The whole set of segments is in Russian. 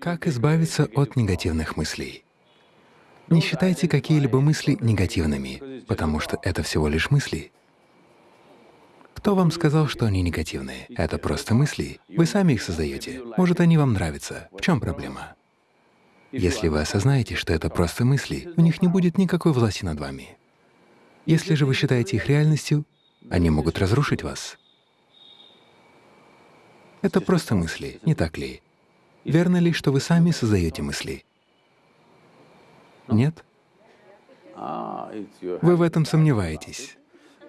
Как избавиться от негативных мыслей? Не считайте какие-либо мысли негативными, потому что это всего лишь мысли. Кто вам сказал, что они негативные? Это просто мысли. Вы сами их создаете. Может, они вам нравятся. В чем проблема? Если вы осознаете, что это просто мысли, у них не будет никакой власти над вами. Если же вы считаете их реальностью, они могут разрушить вас. Это просто мысли, не так ли? Верно ли, что вы сами создаете мысли? Нет? Вы в этом сомневаетесь,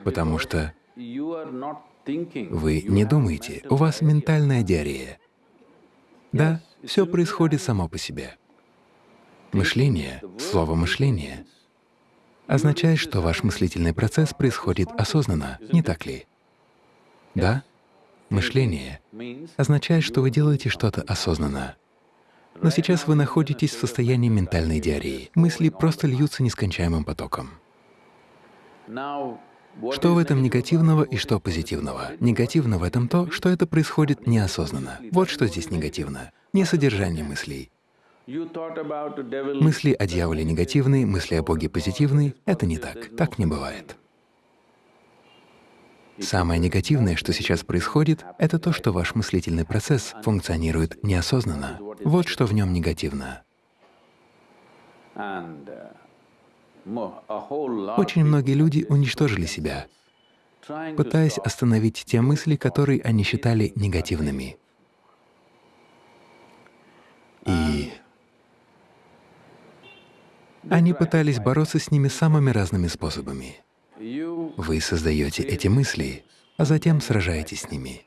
потому что вы не думаете, у вас ментальная диарея. Да, все происходит само по себе. Мышление, слово «мышление» означает, что ваш мыслительный процесс происходит осознанно, не так ли? Да? Мышление означает, что вы делаете что-то осознанно. Но сейчас вы находитесь в состоянии ментальной диареи. Мысли просто льются нескончаемым потоком. Что в этом негативного и что позитивного? Негативно в этом то, что это происходит неосознанно. Вот что здесь негативно. Не содержание мыслей. Мысли о дьяволе негативные, мысли о Боге позитивные — это не так. Так не бывает. Самое негативное, что сейчас происходит, это то, что ваш мыслительный процесс функционирует неосознанно. Вот что в нем негативно. Очень многие люди уничтожили себя, пытаясь остановить те мысли, которые они считали негативными. И они пытались бороться с ними самыми разными способами. Вы создаете эти мысли, а затем сражаетесь с ними.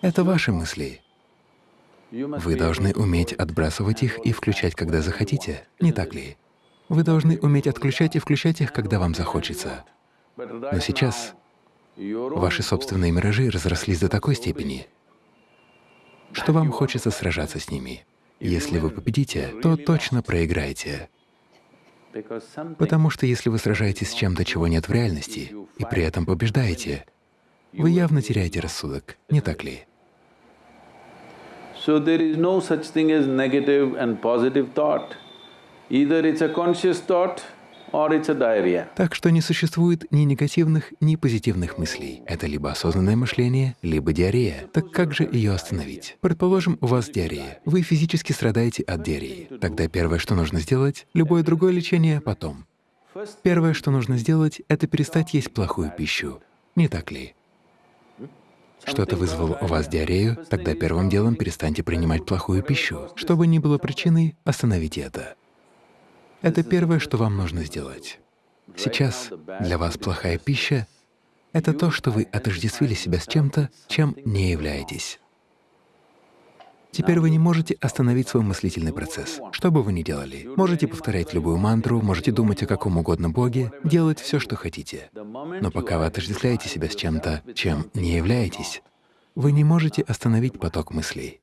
Это ваши мысли. Вы должны уметь отбрасывать их и включать, когда захотите, не так ли? Вы должны уметь отключать и включать их, когда вам захочется. Но сейчас ваши собственные миражи разрослись до такой степени, что вам хочется сражаться с ними. Если вы победите, то точно проиграете. Потому что если вы сражаетесь с чем-то, чего нет в реальности, и при этом побеждаете, вы явно теряете рассудок, не так ли? So there is no such thing as negative and positive thought. Either it's a conscious thought так что не существует ни негативных, ни позитивных мыслей. Это либо осознанное мышление, либо диарея. Так как же ее остановить? Предположим, у вас диарея. Вы физически страдаете от диареи. Тогда первое, что нужно сделать, любое другое лечение потом. Первое, что нужно сделать, это перестать есть плохую пищу. Не так ли? Что-то вызвало у вас диарею, тогда первым делом перестаньте принимать плохую пищу. Что бы ни было причиной, остановите это. Это первое, что вам нужно сделать. Сейчас для вас плохая пища — это то, что вы отождествили себя с чем-то, чем не являетесь. Теперь вы не можете остановить свой мыслительный процесс. Что бы вы ни делали, можете повторять любую мантру, можете думать о каком угодно Боге, делать все, что хотите. Но пока вы отождествляете себя с чем-то, чем не являетесь, вы не можете остановить поток мыслей.